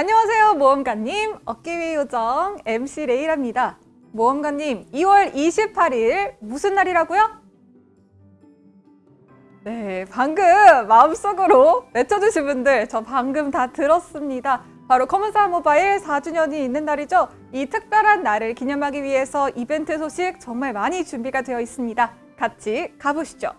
안녕하세요 모험가님 어깨위 요정 MC 레이랍니다 모험가님 2월 28일 무슨 날이라고요? 네 방금 마음속으로 외쳐주신 분들 저 방금 다 들었습니다 바로 커먼사 모바일 4주년이 있는 날이죠 이 특별한 날을 기념하기 위해서 이벤트 소식 정말 많이 준비가 되어 있습니다 같이 가보시죠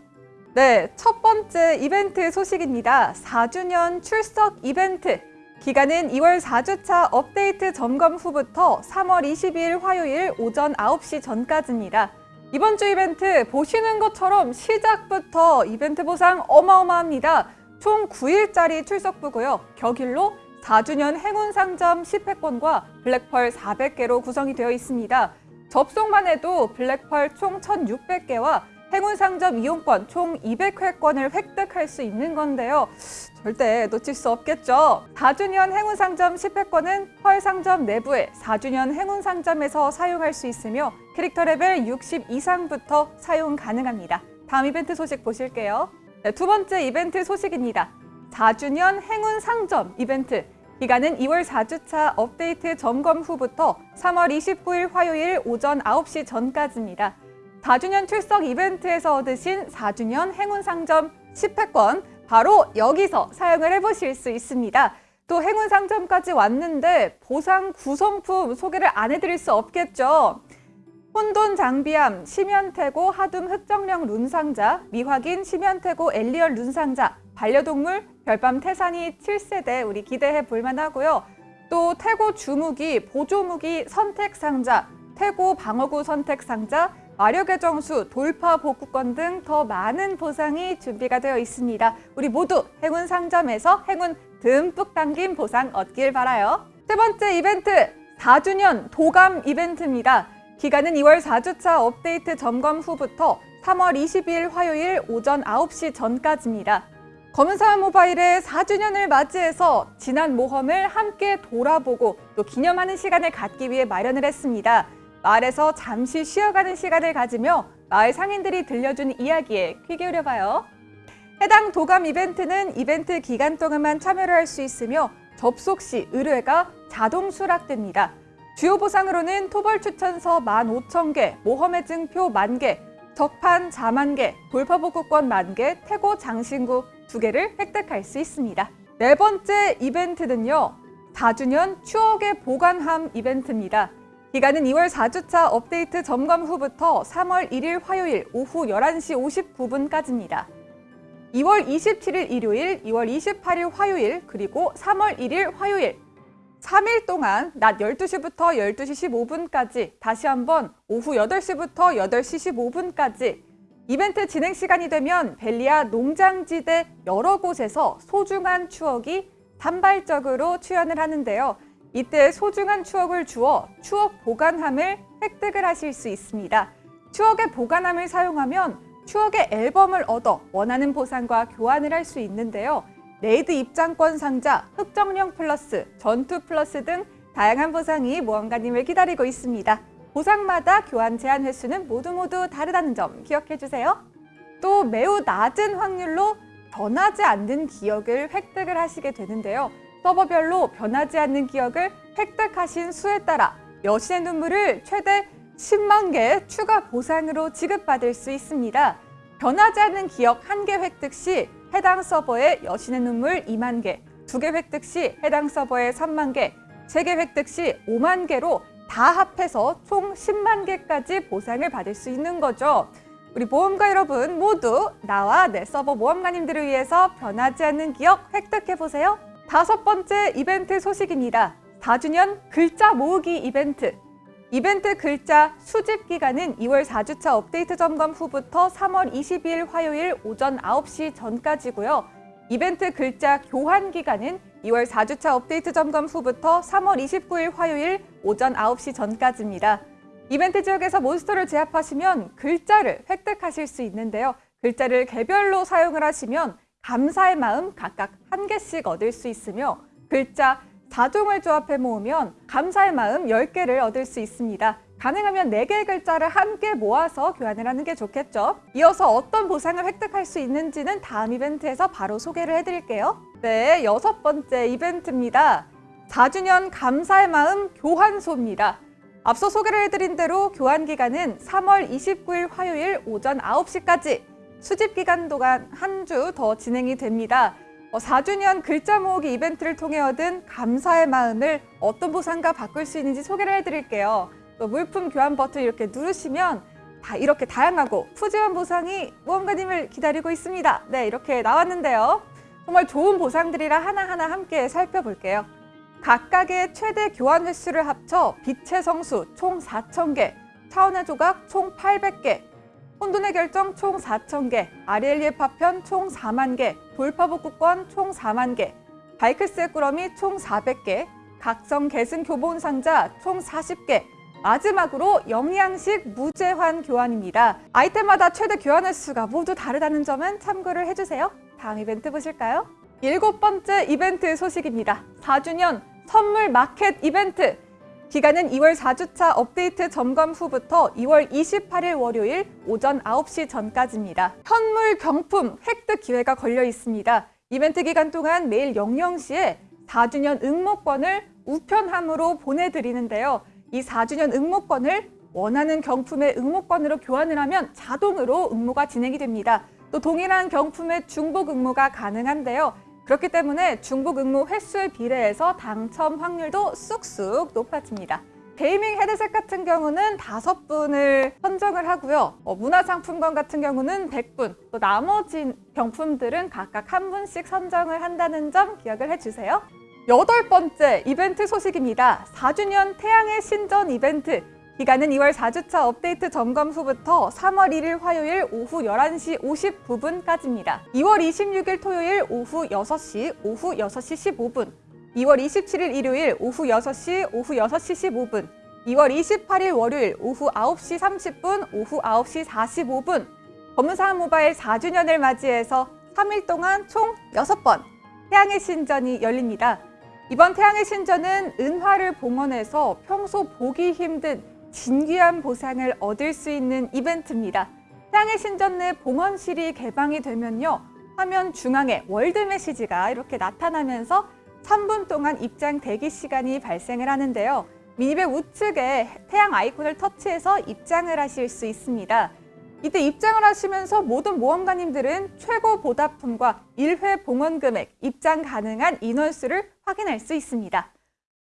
네, 첫 번째 이벤트 소식입니다. 4주년 출석 이벤트. 기간은 2월 4주차 업데이트 점검 후부터 3월 22일 화요일 오전 9시 전까지입니다. 이번 주 이벤트 보시는 것처럼 시작부터 이벤트 보상 어마어마합니다. 총 9일짜리 출석부고요. 격일로 4주년 행운 상점 10회권과 블랙펄 400개로 구성이 되어 있습니다. 접속만 해도 블랙펄 총 1,600개와 행운 상점 이용권 총 200회권을 획득할 수 있는 건데요. 절대 놓칠 수 없겠죠. 4주년 행운 상점 10회권은 펄 상점 내부의 4주년 행운 상점에서 사용할 수 있으며 캐릭터 레벨 60 이상부터 사용 가능합니다. 다음 이벤트 소식 보실게요. 네, 두 번째 이벤트 소식입니다. 4주년 행운 상점 이벤트. 기간은 2월 4주차 업데이트 점검 후부터 3월 29일 화요일 오전 9시 전까지입니다. 4주년 출석 이벤트에서 얻으신 4주년 행운 상점 10회권 바로 여기서 사용을 해보실 수 있습니다. 또 행운 상점까지 왔는데 보상 구성품 소개를 안 해드릴 수 없겠죠. 혼돈 장비함, 심연태고 하둠 흑정령 룬상자, 미확인 심연태고 엘리얼 룬상자, 반려동물 별밤 태산이 7세대 우리 기대해 볼만 하고요. 또 태고 주무기, 보조무기 선택 상자, 태고 방어구 선택 상자, 마력의 정수, 돌파 복구권 등 더 많은 보상이 준비가 되어 있습니다. 우리 모두 행운 상점에서 행운 듬뿍 담긴 보상 얻길 바라요. 세 번째 이벤트, 4주년 도감 이벤트입니다. 기간은 2월 4주차 업데이트 점검 후부터 3월 22일 화요일 오전 9시 전까지입니다. 검은사 모바일의 4주년을 맞이해서 지난 모험을 함께 돌아보고 또 기념하는 시간을 갖기 위해 마련을 했습니다. 마을에서 잠시 쉬어가는 시간을 가지며 마을 상인들이 들려준 이야기에 귀 기울여봐요. 해당 도감 이벤트는 이벤트 기간 동안만 참여를 할 수 있으며 접속 시 의뢰가 자동 수락됩니다. 주요 보상으로는 토벌 추천서 15,000개, 모험의 증표 만개, 적판 자만개, 돌파복구권 만개, 태고 장신구 두개를 획득할 수 있습니다. 네 번째 이벤트는요. 4주년 추억의 보관함 이벤트입니다. 기간은 2월 4주차 업데이트 점검 후부터 3월 1일 화요일 오후 11시 59분까지입니다. 2월 27일 일요일, 2월 28일 화요일, 그리고 3월 1일 화요일 3일 동안 낮 12시부터 12시 15분까지 다시 한번 오후 8시부터 8시 15분까지 이벤트 진행 시간이 되면 벨리아 농장지대 여러 곳에서 소중한 추억이 단발적으로 출연을 하는데요. 이때 소중한 추억을 주어 추억 보관함을 획득을 하실 수 있습니다. 추억의 보관함을 사용하면 추억의 앨범을 얻어 원하는 보상과 교환을 할 수 있는데요. raid 입장권 상자, 흑정령 플러스, 전투 플러스 등 다양한 보상이 모험가님을 기다리고 있습니다. 보상마다 교환 제한 횟수는 모두 모두 다르다는 점 기억해 주세요. 또 매우 낮은 확률로 변하지 않는 기억을 획득을 하시게 되는데요. 서버별로 변하지 않는 기억을 획득하신 수에 따라 여신의 눈물을 최대 10만 개 추가 보상으로 지급받을 수 있습니다. 변하지 않는 기억 1개 획득 시 해당 서버에 여신의 눈물 2만 개, 2개 획득 시 해당 서버에 3만 개, 3개 획득 시 5만 개로 다 합해서 총 10만 개까지 보상을 받을 수 있는 거죠. 우리 모험가 여러분 모두 나와 내 서버 모험가님들을 위해서 변하지 않는 기억 획득해보세요. 다섯 번째 이벤트 소식입니다. 4주년 글자 모으기 이벤트. 이벤트 글자 수집 기간은 2월 4주차 업데이트 점검 후부터 3월 22일 화요일 오전 9시 전까지고요. 이벤트 글자 교환 기간은 2월 4주차 업데이트 점검 후부터 3월 29일 화요일 오전 9시 전까지입니다. 이벤트 지역에서 몬스터를 제압하시면 글자를 획득하실 수 있는데요. 글자를 개별로 사용을 하시면 감사의 마음 각각 한 개씩 얻을 수 있으며 글자 4종을 조합해 모으면 감사의 마음 10개를 얻을 수 있습니다. 가능하면 4개의 글자를 함께 모아서 교환을 하는 게 좋겠죠. 이어서 어떤 보상을 획득할 수 있는지는 다음 이벤트에서 바로 소개를 해드릴게요. 네, 여섯 번째 이벤트입니다. 4주년 감사의 마음 교환소입니다. 앞서 소개를 해드린 대로 교환 기간은 3월 29일 화요일 오전 9시까지 수집 기간 동안 한 주 더 진행이 됩니다. 어, 4주년 글자 모으기 이벤트를 통해 얻은 감사의 마음을 어떤 보상과 바꿀 수 있는지 소개를 해드릴게요. 또 물품 교환 버튼 이렇게 누르시면 다 이렇게 다양하고 푸짐한 보상이 모험가님을 기다리고 있습니다. 네, 이렇게 나왔는데요. 정말 좋은 보상들이라 하나하나 함께 살펴볼게요. 각각의 최대 교환 횟수를 합쳐 빛의 성수 총 4,000개, 차원의 조각 총 800개, 혼돈의 결정 총 4,000개, 아리엘리의 파편 총 4만 개, 돌파복구권 총 4만 개, 바이크스의 꾸러미 총 400개, 각성 계승 교본 상자 총 40개, 마지막으로 영양식 무제한 교환입니다. 아이템마다 최대 교환 횟수가 모두 다르다는 점은 참고를 해주세요. 다음 이벤트 보실까요? 일곱 번째 이벤트 소식입니다. 4주년 선물 마켓 이벤트. 기간은 2월 4주차 업데이트 점검 후부터 2월 28일 월요일 오전 9시 전까지입니다. 현물 경품 획득 기회가 걸려 있습니다. 이벤트 기간 동안 매일 00시에 4주년 응모권을 우편함으로 보내드리는데요. 이 4주년 응모권을 원하는 경품의 응모권으로 교환을 하면 자동으로 응모가 진행이 됩니다. 또 동일한 경품의 중복 응모가 가능한데요. 그렇기 때문에 중복 응모 횟수에 비례해서 당첨 확률도 쑥쑥 높아집니다. 게이밍 헤드셋 같은 경우는 다섯 분을 선정을 하고요. 어, 문화상품권 같은 경우는 100분, 또 나머지 경품들은 각각 한 분씩 선정을 한다는 점 기억을 해주세요. 여덟 번째 이벤트 소식입니다. 4주년 태양의 신전 이벤트. 기간은 2월 4주차 업데이트 점검 후부터 3월 1일 화요일 오후 11시 59분까지입니다. 2월 26일 토요일 오후 6시, 오후 6시 15분, 2월 27일 일요일 오후 6시, 오후 6시 15분, 2월 28일 월요일 오후 9시 30분, 오후 9시 45분, 검은사한 모바일 4주년을 맞이해서 3일 동안 총 6번 태양의 신전이 열립니다. 이번 태양의 신전은 은화를 봉헌해서 평소 보기 힘든 진귀한 보상을 얻을 수 있는 이벤트입니다. 태양의 신전 내 봉헌실이 개방이 되면요. 화면 중앙에 월드 메시지가 이렇게 나타나면서 3분 동안 입장 대기 시간이 발생을 하는데요. 미니백 우측에 태양 아이콘을 터치해서 입장을 하실 수 있습니다. 이때 입장을 하시면서 모든 모험가님들은 최고 보답품과 1회 봉헌 금액, 입장 가능한 인원수를 확인할 수 있습니다.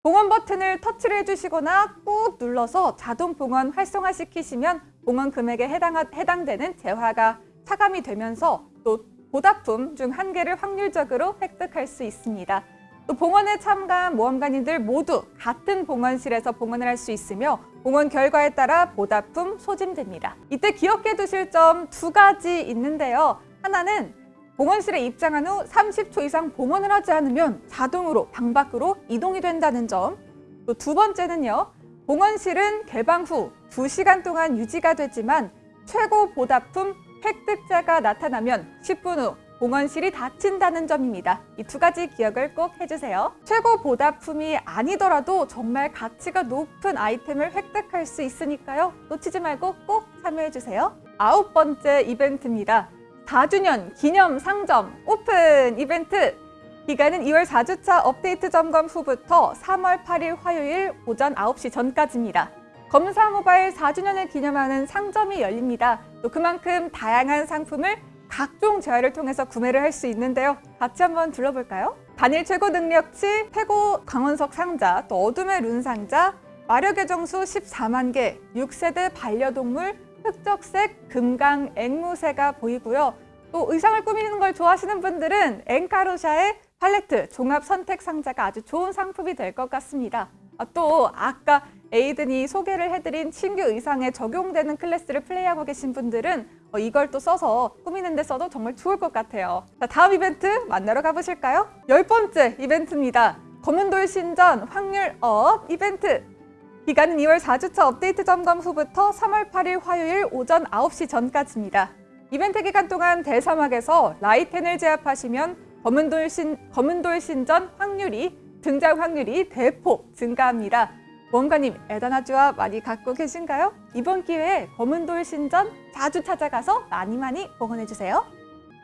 봉헌 버튼을 터치를 해주시거나 꾹 눌러서 자동 봉헌 활성화시키시면 봉헌 금액에 해당, 해당 되는 재화가 차감이 되면서 또 보답품 중 한 개를 확률적으로 획득할 수 있습니다. 또 봉헌에 참가한 모험가님들 모두 같은 봉헌실에서 봉헌을 할 수 있으며 봉헌 결과에 따라 보답품 소진됩니다. 이때 기억해 두실 점 두 가지 있는데요. 하나는 봉헌실에 입장한 후 30초 이상 봉헌을 하지 않으면 자동으로 방 밖으로 이동이 된다는 점. 또 두 번째는요. 봉헌실은 개방 후 2시간 동안 유지가 되지만 최고 보답품 획득자가 나타나면 10분 후 봉헌실이 닫힌다는 점입니다. 이 두 가지 기억을 꼭 해주세요. 최고 보답품이 아니더라도 정말 가치가 높은 아이템을 획득할 수 있으니까요. 놓치지 말고 꼭 참여해주세요. 아홉 번째 이벤트입니다. 4주년 기념 상점 오픈 이벤트! 기간은 2월 4주차 업데이트 점검 후부터 3월 8일 화요일 오전 9시 전까지입니다. 검사 모바일 4주년을 기념하는 상점이 열립니다. 또 그만큼 다양한 상품을 각종 재화를 통해서 구매를 할 수 있는데요. 같이 한번 둘러볼까요? 단일 최고 능력치, 최고 강원석 상자, 또 어둠의 룬 상자, 마력의 정수 14만 개, 6세대 반려동물, 흑적색 금강 앵무새가 보이고요. 또 의상을 꾸미는 걸 좋아하시는 분들은 엔카로샤의 팔레트 종합 선택 상자가 아주 좋은 상품이 될 것 같습니다. 아, 또 아까 에이든이 소개를 해드린 신규 의상에 적용되는 클래스를 플레이하고 계신 분들은 어, 이걸 또 써서 꾸미는 데 써도 정말 좋을 것 같아요. 자, 다음 이벤트 만나러 가보실까요? 열 번째 이벤트입니다. 검은돌 신전 확률 up 이벤트. 기간은 2월 4주차 업데이트 점검 후부터 3월 8일 화요일 오전 9시 전까지입니다. 이벤트 기간 동안 대사막에서 라이텐을 제압하시면 검은돌, 신, 검은돌 신전 확률이 등장 확률이 대폭 증가합니다. 모험가님 에다나주와 많이 갖고 계신가요? 이번 기회에 검은돌 신전 자주 찾아가서 많이 많이 봉헌해주세요.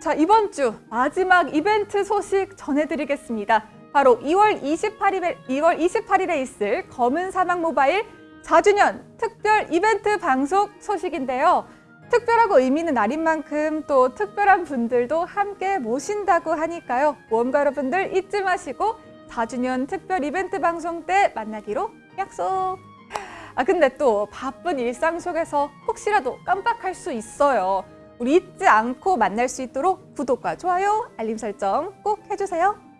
자 이번 주 마지막 이벤트 소식 전해드리겠습니다. 바로 2월 28일에 2월 28일에 있을 검은 사막 모바일 4주년 특별 이벤트 방송 소식인데요. 특별하고 의미 있는 날인 만큼 또 특별한 분들도 함께 모신다고 하니까요. 모험가 여러분들 잊지 마시고 4주년 특별 이벤트 방송 때 만나기로 약속. 아 근데 또 바쁜 일상 속에서 혹시라도 깜빡할 수 있어요. 우리 잊지 않고 만날 수 있도록 구독과 좋아요, 알림 설정 꼭 해주세요.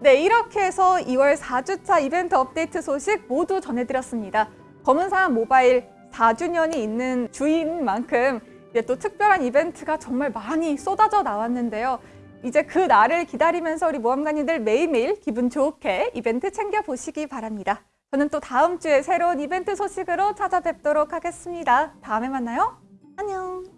네, 이렇게 해서 2월 4주차 이벤트 업데이트 소식 모두 전해드렸습니다. 검은사람 모바일 4주년이 있는 주인 만큼 이제 또 특별한 이벤트가 정말 많이 쏟아져 나왔는데요. 이제 그 날을 기다리면서 우리 모험가님들 매일매일 기분 좋게 이벤트 챙겨보시기 바랍니다. 저는 또 다음 주에 새로운 이벤트 소식으로 찾아뵙도록 하겠습니다. 다음에 만나요. 안녕.